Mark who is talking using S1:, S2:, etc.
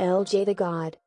S1: LJ the God.